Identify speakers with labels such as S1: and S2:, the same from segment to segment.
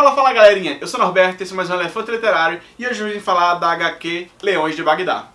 S1: Fala, fala galerinha, eu sou Norberto, esse é mais um Elefante Literário e hoje vim falar da HQ Leões de Bagdá.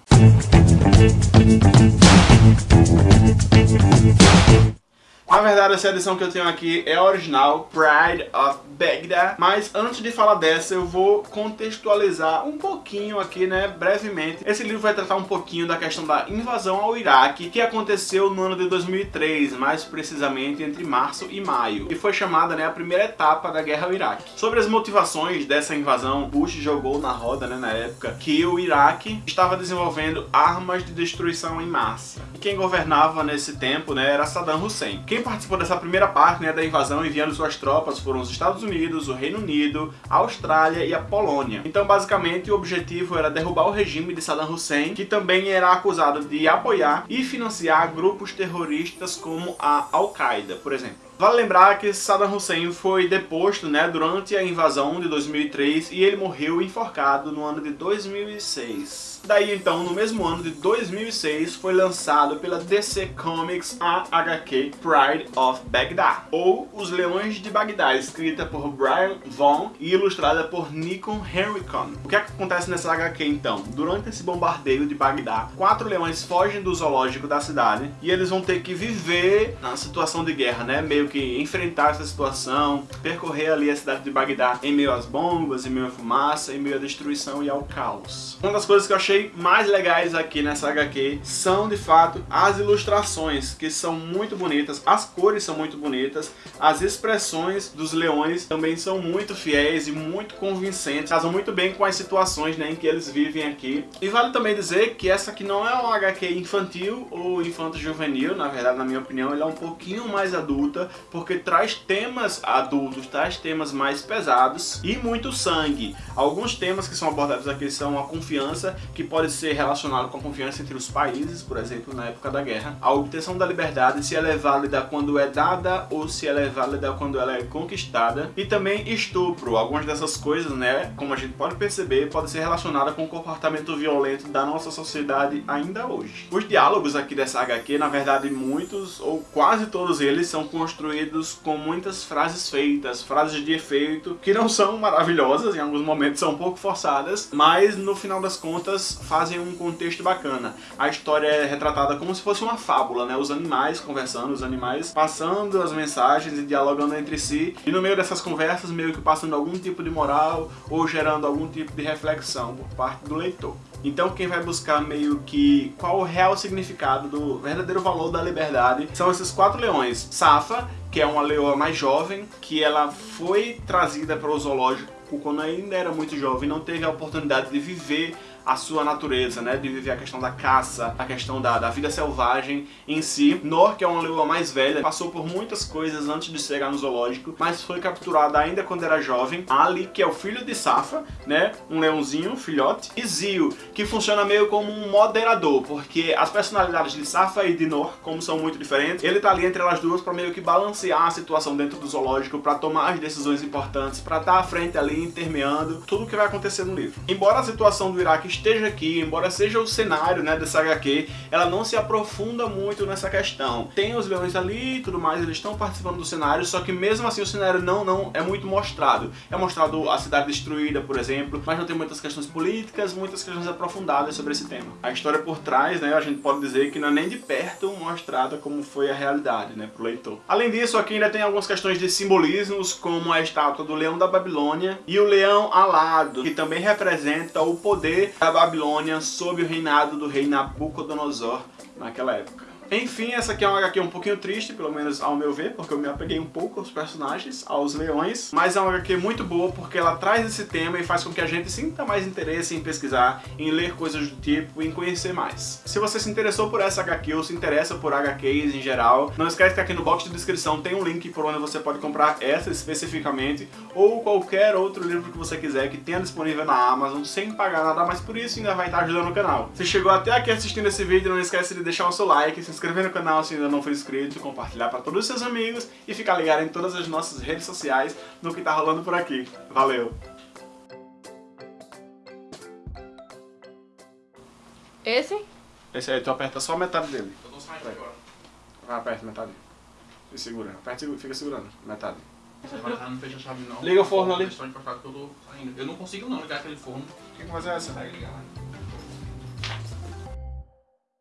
S1: Na verdade, essa edição que eu tenho aqui é original, Pride of Baghdad. Mas antes de falar dessa, eu vou contextualizar um pouquinho aqui, né, brevemente. Esse livro vai tratar um pouquinho da questão da invasão ao Iraque, que aconteceu no ano de 2003, mais precisamente entre março e maio, e foi chamada, né, a primeira etapa da guerra ao Iraque. Sobre as motivações dessa invasão, Bush jogou na roda, né, na época, que o Iraque estava desenvolvendo armas de destruição em massa. E quem governava nesse tempo, né, era Saddam Hussein. Quem participou dessa primeira parte, né, da invasão enviando suas tropas foram os Estados Unidos, o Reino Unido, a Austrália e a Polônia. Então, basicamente, o objetivo era derrubar o regime de Saddam Hussein, que também era acusado de apoiar e financiar grupos terroristas como a Al-Qaeda, por exemplo. Vale lembrar que Saddam Hussein foi deposto né, durante a invasão de 2003 e ele morreu enforcado no ano de 2006. Daí então, no mesmo ano de 2006, foi lançado pela DC Comics a HQ Pride of Baghdad, ou Os Leões de Bagdá, escrita por Brian Vaughan e ilustrada por Nikon Henricon. O que, é que acontece nessa HQ então? Durante esse bombardeio de Bagdá, quatro leões fogem do zoológico da cidade e eles vão ter que viver na situação de guerra, né? Meio que enfrentar essa situação, percorrer ali a cidade de Bagdá em meio às bombas, em meio à fumaça, em meio à destruição e ao caos. Uma das coisas que eu achei mais legais aqui nessa HQ são, de fato, as ilustrações, que são muito bonitas, as cores são muito bonitas, as expressões dos leões também são muito fiéis e muito convincentes, casam muito bem com as situações né, em que eles vivem aqui. E vale também dizer que essa aqui não é uma HQ infantil ou infanto-juvenil, na verdade, na minha opinião, ela é um pouquinho mais adulta, porque traz temas adultos, traz temas mais pesados e muito sangue. Alguns temas que são abordados aqui são a confiança, que pode ser relacionado com a confiança entre os países, por exemplo, na época da guerra. A obtenção da liberdade, se ela é válida quando é dada ou se ela é válida quando ela é conquistada. E também estupro. Algumas dessas coisas, né, como a gente pode perceber, pode ser relacionada com o comportamento violento da nossa sociedade ainda hoje. Os diálogos aqui dessa HQ, na verdade, muitos ou quase todos eles são construídos construídos com muitas frases feitas, frases de efeito, que não são maravilhosas, em alguns momentos são um pouco forçadas, mas no final das contas fazem um contexto bacana. A história é retratada como se fosse uma fábula, né? Os animais conversando, os animais passando as mensagens e dialogando entre si, e no meio dessas conversas meio que passando algum tipo de moral ou gerando algum tipo de reflexão por parte do leitor. Então quem vai buscar meio que qual o real significado do verdadeiro valor da liberdade são esses quatro leões. Safa, que é uma leoa mais jovem, que ela foi trazida para o zoológico quando ainda era muito jovem, não teve a oportunidade de viver a sua natureza, né? De viver a questão da caça, a questão da, da vida selvagem em si. Nor, que é uma leoa mais velha, passou por muitas coisas antes de chegar no zoológico, mas foi capturada ainda quando era jovem. Ali, que é o filho de Safa, né? Um leãozinho, um filhote. E Zio, que funciona meio como um moderador, porque as personalidades de Safa e de Nor, como são muito diferentes, ele tá ali entre elas duas para meio que balancear a situação dentro do zoológico, para tomar as decisões importantes, para estar tá à frente ali, intermeando tudo o que vai acontecer no livro. Embora a situação do Iraque esteja aqui, embora seja o cenário né, dessa HQ, ela não se aprofunda muito nessa questão. Tem os leões ali e tudo mais, eles estão participando do cenário, só que mesmo assim o cenário não, não é muito mostrado. É mostrado a cidade destruída, por exemplo, mas não tem muitas questões políticas, muitas questões aprofundadas sobre esse tema. A história por trás, né, a gente pode dizer que não é nem de perto mostrada como foi a realidade, né, pro leitor. Além disso, aqui ainda tem algumas questões de simbolismos, como a estátua do leão da Babilônia e o leão alado, que também representa o poder da Babilônia sob o reinado do rei Nabucodonosor naquela época. Enfim, essa aqui é uma HQ um pouquinho triste, pelo menos ao meu ver, porque eu me apeguei um pouco aos personagens, aos leões, mas é uma HQ muito boa porque ela traz esse tema e faz com que a gente sinta mais interesse em pesquisar, em ler coisas do tipo, em conhecer mais. Se você se interessou por essa HQ ou se interessa por HQs em geral, não esquece que aqui no box de descrição tem um link por onde você pode comprar essa especificamente, ou qualquer outro livro que você quiser que tenha disponível na Amazon, sem pagar nada mais por isso ainda vai estar ajudando o canal. Se chegou até aqui assistindo esse vídeo, não esquece de deixar o seu like, se inscrever no canal se ainda não for inscrito, compartilhar para todos os seus amigos e ficar ligado em todas as nossas redes sociais no que tá rolando por aqui. Valeu!
S2: Esse?
S1: Esse aí, tu aperta só metade dele. Eu tô saindo agora. Vai, aperta metade. E segura. Aperta e fica segurando. Metade.
S2: Você vai estar, não fecha a chave não.
S1: Liga o forno ali.
S2: Que eu não consigo não ligar aquele forno.
S1: Quem que faz essa?
S2: Consegue ligar?